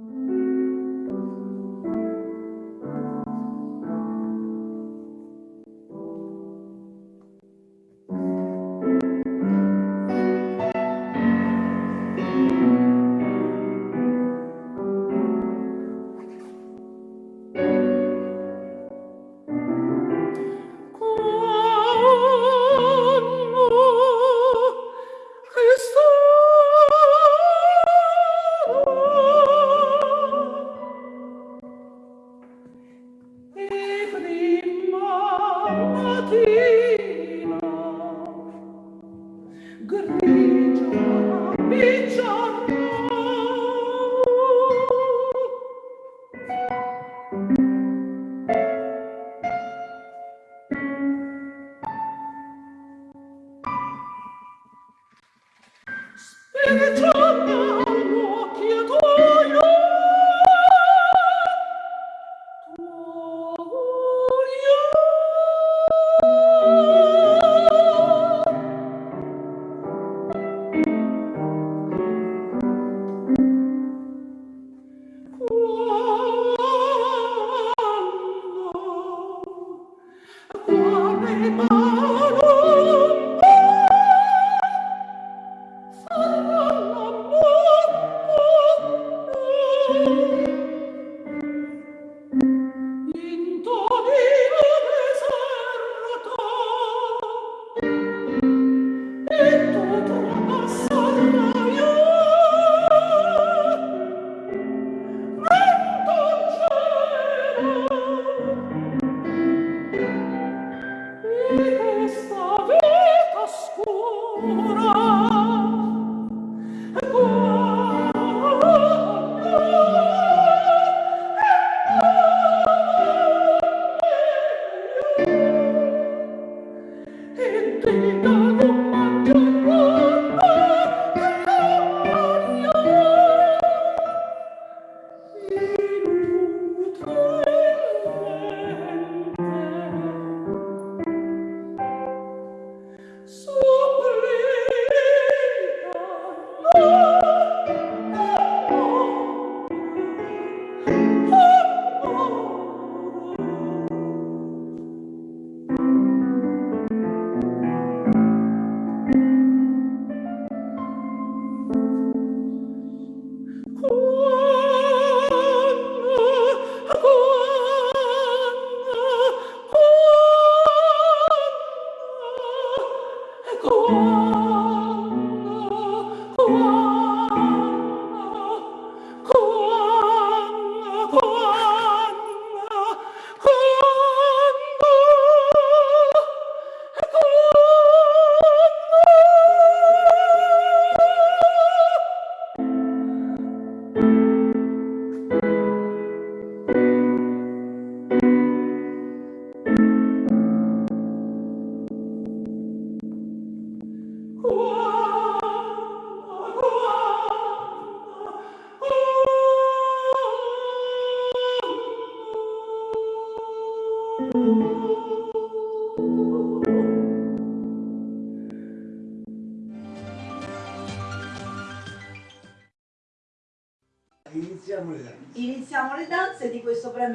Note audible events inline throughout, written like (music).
Mm-hmm.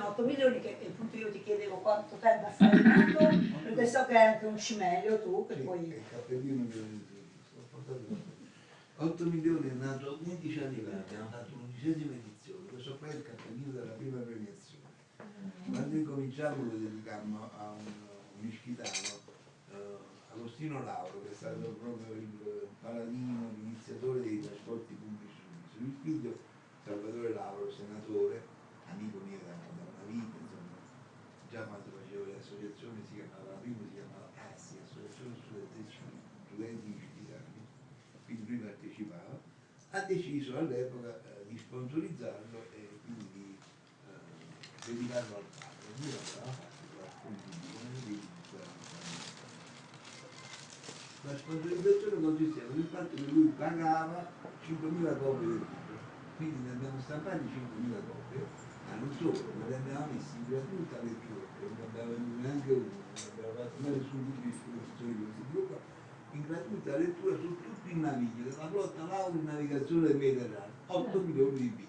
8 milioni che appunto io ti chiedevo quanto tempo ha fatto perché so che hai anche un cimelio tu che sì, poi... Il cappellino mi 8 milioni è nato 15 anni fa, abbiamo fatto l'undicesima edizione, questo qua è il cappellino della prima premiazione. Quando incominciamo lo dedicammo a un, un ischitano, uh, Agostino Lauro, che è stato proprio il paladino, l'iniziatore dei trasporti pubblici. Il figlio Salvatore Lauro, senatore, amico mio da vita, insomma, già quando facevo le associazioni si chiamava, la prima si chiamava ASI, Associazione Studenti Istituzionali, quindi lui partecipava, ha deciso all'epoca eh, di sponsorizzarlo e quindi eh, dedicarlo al padre. Lui l'aveva fatto la sponsorizzazione consisteva nel fatto che lui pagava 5.000 copie del libro, quindi ne abbiamo stampati 5.000 copie ma non solo, ma li abbiamo messi in gratuita lettura, non abbiamo venduto neanche uno, non abbiamo fatto mai nessun tipo di esposizione di questo tipo in gratuita lettura su tutto il naviglio della flotta Laura in navigazione del Mediterraneo, 8 milioni di biglietti.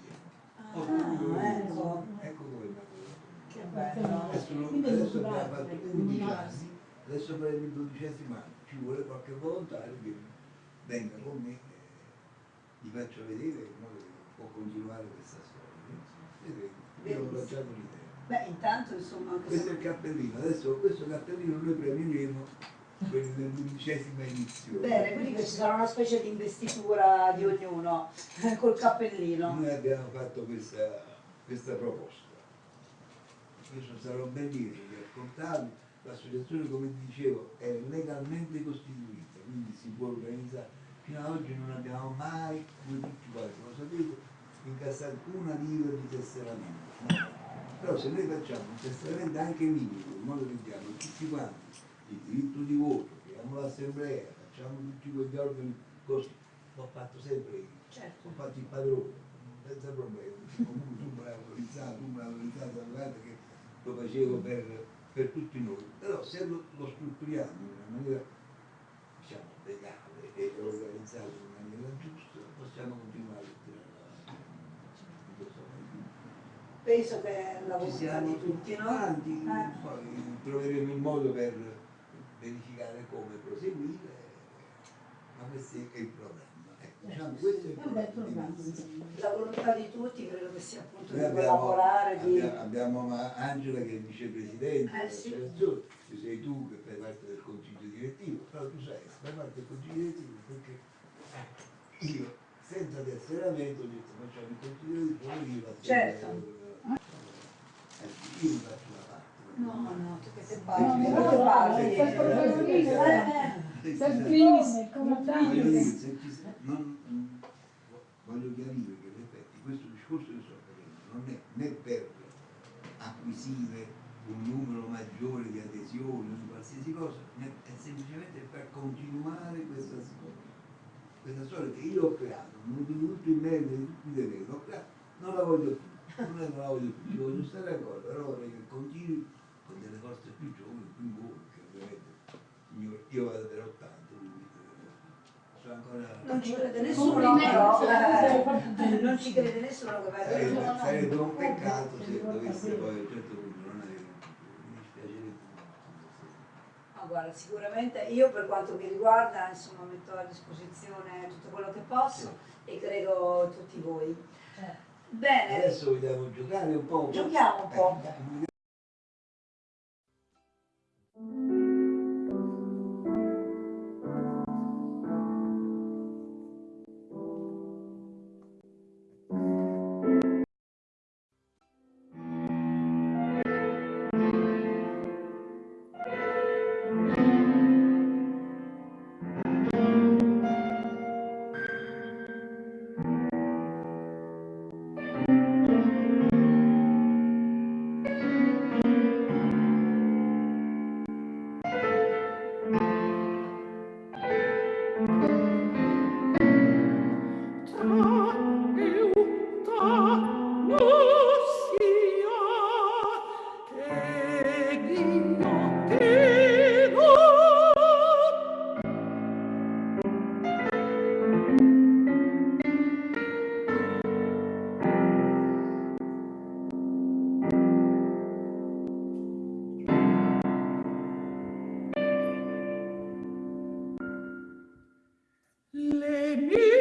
Ah, Ah, ecco. ecco dove è. Che bello. Adesso, è adesso abbiamo fatto perché 11 comunale. anni, adesso faremo il dodicesimo anno, ci vuole qualche volontario che venga con me, eh, gli faccio vedere in modo che può continuare questa storia. Io ho lanciato l'idea. Beh, intanto insomma Questo è il cappellino, adesso questo cappellino noi premieremo quelli dell'undicesima edizione. Bene, quindi ci sarà una specie di investitura di ognuno (laughs) col cappellino. Noi abbiamo fatto questa, questa proposta. Questo sarà un bel libro di ascoltarli. L'associazione, come dicevo, è legalmente costituita, quindi si può organizzare. Fino ad oggi non abbiamo mai, voi tutti quanti lo sapete, incassato una lira di tesseramento. Però se noi facciamo un tesseramento anche minimo, in modo che diamo tutti quanti il diritto di voto, creiamo l'assemblea, facciamo tutti quegli organi così, l'ho fatto sempre io Certo. ho fatto il padrone, senza problemi. Comunque tu me l'hai autorizzato, tu me l'hai autorizzato, guarda che lo facevo per, per tutti noi. Però se lo, lo strutturiamo in una maniera, diciamo, legale e organizzato in maniera giusta, possiamo continuare a tirare avanti. Questo è- Penso che è la Ci volontà siamo di tutti, no? quanti, Eh. poi troveremo il modo per verificare come proseguire, ma questo è il programma. Ecco, diciamo, questo è il insomma. La volontà di tutti credo che sia appunto Noi di abbiamo, collaborare, di... abbiamo, abbiamo ma- Angela che è vicepresidente Eh, sì. ci sei tu che fai parte del consiglio direttivo, però tu sai, fai parte del consiglio direttivo perché io senza tesseramento ho detto facciamo il consiglio direttivo io faccio Certo. Eh, io mi faccio una parte. No, no, tu che sei No, che parli. è quel professionista. Eh, Sì, Sei sì. primis, come se ci sa- non- voglio chiarire che in effetti questo discorso che sto facendo non è né per acquisire un numero maggiore di adesioni o di qualsiasi cosa, è semplicemente per continuare questa storia. Questa storia che io ho creato, non di tutto il merito di tutti i doveri, l'ho creata, non la voglio più, non è che non la voglio più, ci voglio stare ancora, però vorrei che continui con delle forze più giovani, più voi, che ovviamente io, io vado per 80, quindi eh, sono ancora... Non ci crede nessuno, però. eh, fatto- non ci crede nessuno che vai Sarebbe, a sarebbe un peccato se dovesse poi a un certo punto non avere mi dispiacerebbe. Ma guarda, sicuramente io per quanto mi riguarda, insomma, metto a disposizione tutto quello che posso e credo tutti voi. Bene, Adesso vogliamo giocare un po'? Giochiamo un po'. Eh, Yee! (laughs)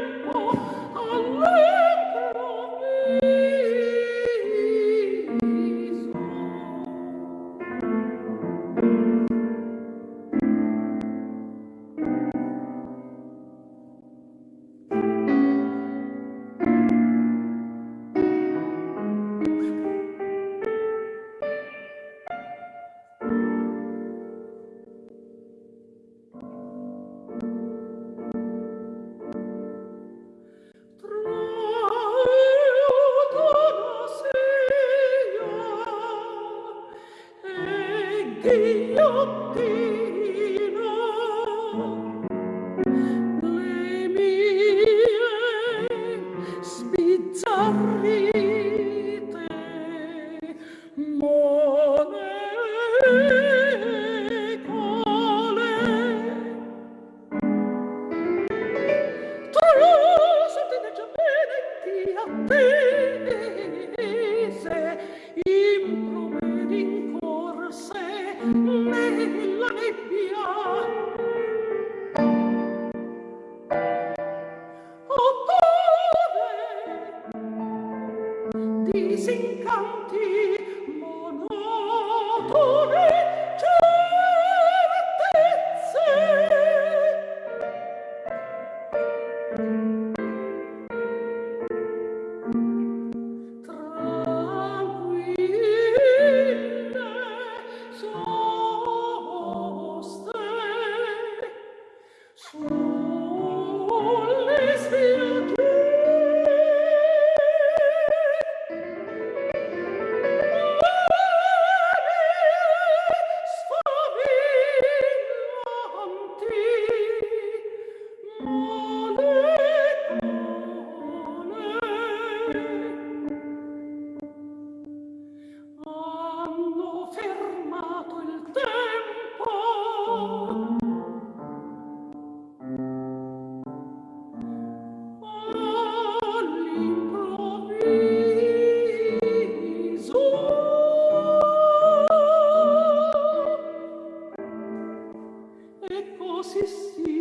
se